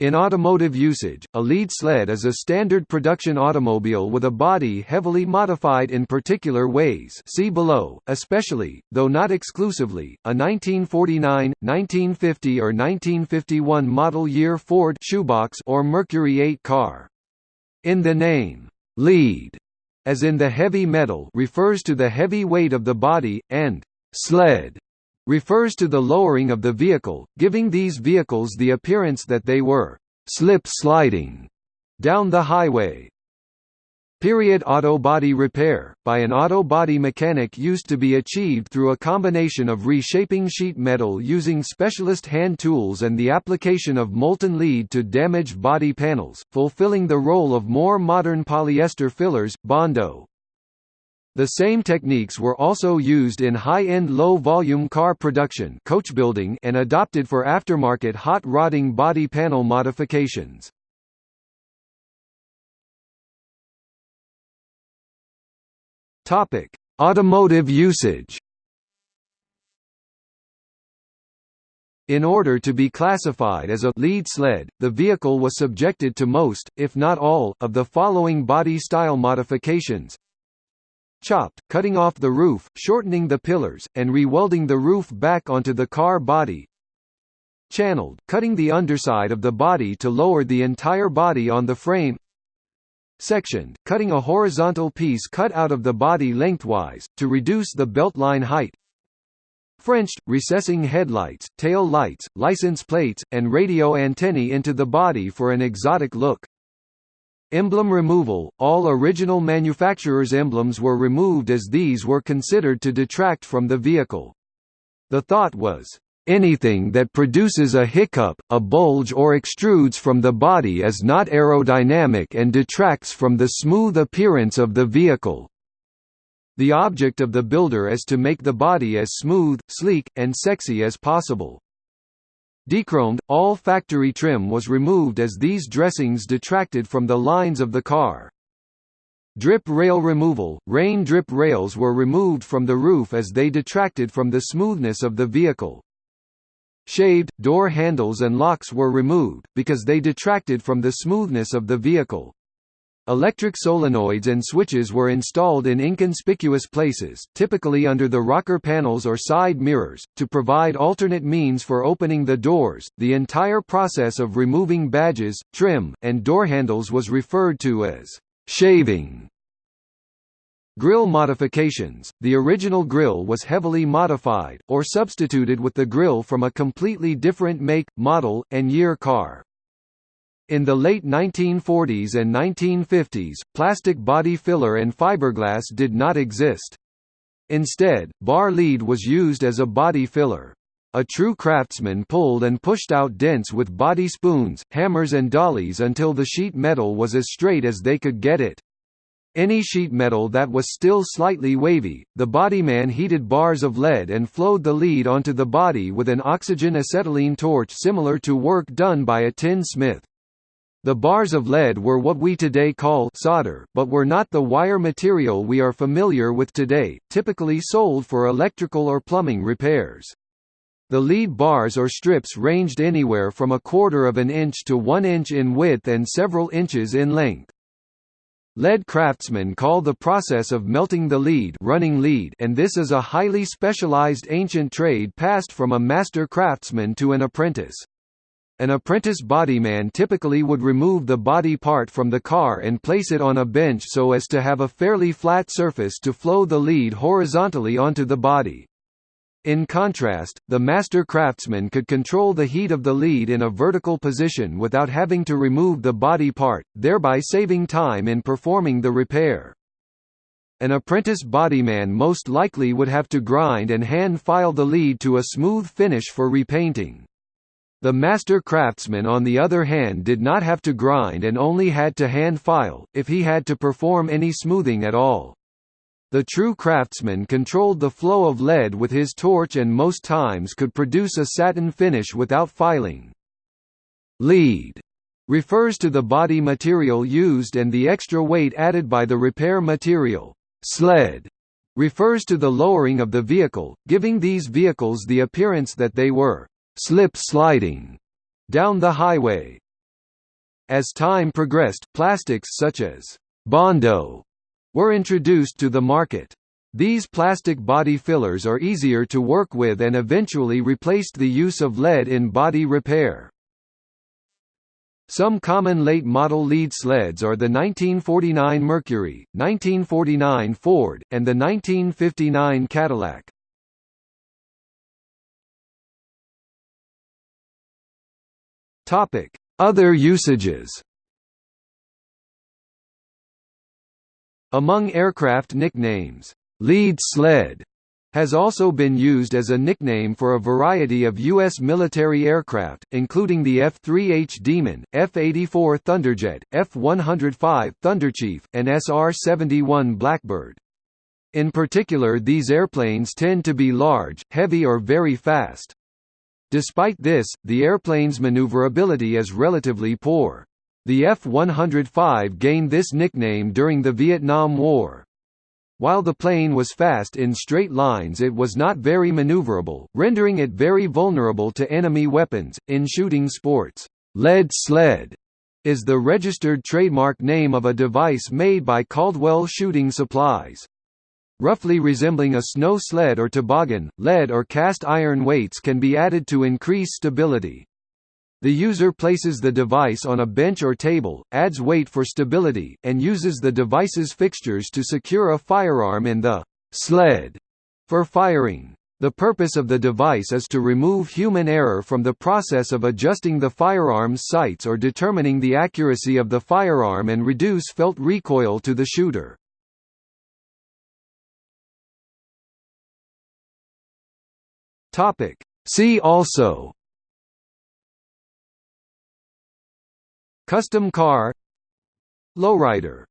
In automotive usage, a lead sled is a standard production automobile with a body heavily modified in particular ways see below, especially, though not exclusively, a 1949, 1950 or 1951 model year Ford shoebox or Mercury 8 car. In the name, lead, as in the heavy metal refers to the heavy weight of the body, and sled refers to the lowering of the vehicle, giving these vehicles the appearance that they were slip-sliding down the highway. Period auto body repair, by an auto body mechanic used to be achieved through a combination of reshaping sheet metal using specialist hand tools and the application of molten lead to damaged body panels, fulfilling the role of more modern polyester fillers, Bondo. The same techniques were also used in high-end low-volume car production coach building and adopted for aftermarket hot rodding body panel modifications. Topic: Automotive usage. In order to be classified as a lead sled, the vehicle was subjected to most, if not all, of the following body style modifications chopped, cutting off the roof, shortening the pillars, and re-welding the roof back onto the car body. Channeled, cutting the underside of the body to lower the entire body on the frame. Sectioned, cutting a horizontal piece cut out of the body lengthwise, to reduce the beltline height. Frenched, recessing headlights, tail lights, license plates, and radio antennae into the body for an exotic look. Emblem removal – All original manufacturers' emblems were removed as these were considered to detract from the vehicle. The thought was, "...anything that produces a hiccup, a bulge or extrudes from the body is not aerodynamic and detracts from the smooth appearance of the vehicle." The object of the builder is to make the body as smooth, sleek, and sexy as possible. Dechromed, all factory trim was removed as these dressings detracted from the lines of the car. Drip rail removal – Rain drip rails were removed from the roof as they detracted from the smoothness of the vehicle. Shaved, door handles and locks were removed, because they detracted from the smoothness of the vehicle. Electric solenoids and switches were installed in inconspicuous places, typically under the rocker panels or side mirrors, to provide alternate means for opening the doors. The entire process of removing badges, trim, and door handles was referred to as shaving. Grill modifications – The original grill was heavily modified, or substituted with the grill from a completely different make, model, and year car. In the late 1940s and 1950s, plastic body filler and fiberglass did not exist. Instead, bar lead was used as a body filler. A true craftsman pulled and pushed out dents with body spoons, hammers and dollies until the sheet metal was as straight as they could get it. Any sheet metal that was still slightly wavy, the bodyman heated bars of lead and flowed the lead onto the body with an oxygen acetylene torch similar to work done by a tin smith. The bars of lead were what we today call solder, but were not the wire material we are familiar with today, typically sold for electrical or plumbing repairs. The lead bars or strips ranged anywhere from a quarter of an inch to one inch in width and several inches in length. Lead craftsmen call the process of melting the lead running lead and this is a highly specialized ancient trade passed from a master craftsman to an apprentice. An apprentice bodyman typically would remove the body part from the car and place it on a bench so as to have a fairly flat surface to flow the lead horizontally onto the body. In contrast, the master craftsman could control the heat of the lead in a vertical position without having to remove the body part, thereby saving time in performing the repair. An apprentice bodyman most likely would have to grind and hand file the lead to a smooth finish for repainting. The master craftsman on the other hand did not have to grind and only had to hand file, if he had to perform any smoothing at all. The true craftsman controlled the flow of lead with his torch and most times could produce a satin finish without filing. Lead refers to the body material used and the extra weight added by the repair material. Sled refers to the lowering of the vehicle, giving these vehicles the appearance that they were slip sliding down the highway. As time progressed, plastics such as Bondo were introduced to the market. These plastic body fillers are easier to work with and eventually replaced the use of lead in body repair. Some common late model lead sleds are the 1949 Mercury, 1949 Ford, and the 1959 Cadillac. Topic: Other usages. Among aircraft nicknames, lead sled has also been used as a nickname for a variety of U.S. military aircraft, including the F-3H Demon, F-84 Thunderjet, F-105 Thunderchief, and SR-71 Blackbird. In particular these airplanes tend to be large, heavy or very fast. Despite this, the airplane's maneuverability is relatively poor. The F-105 gained this nickname during the Vietnam War. While the plane was fast in straight lines it was not very maneuverable, rendering it very vulnerable to enemy weapons. In shooting sports, lead sled is the registered trademark name of a device made by Caldwell Shooting Supplies. Roughly resembling a snow sled or toboggan, lead or cast iron weights can be added to increase stability. The user places the device on a bench or table, adds weight for stability, and uses the device's fixtures to secure a firearm in the sled for firing. The purpose of the device is to remove human error from the process of adjusting the firearm's sights or determining the accuracy of the firearm and reduce felt recoil to the shooter. See also Custom car Lowrider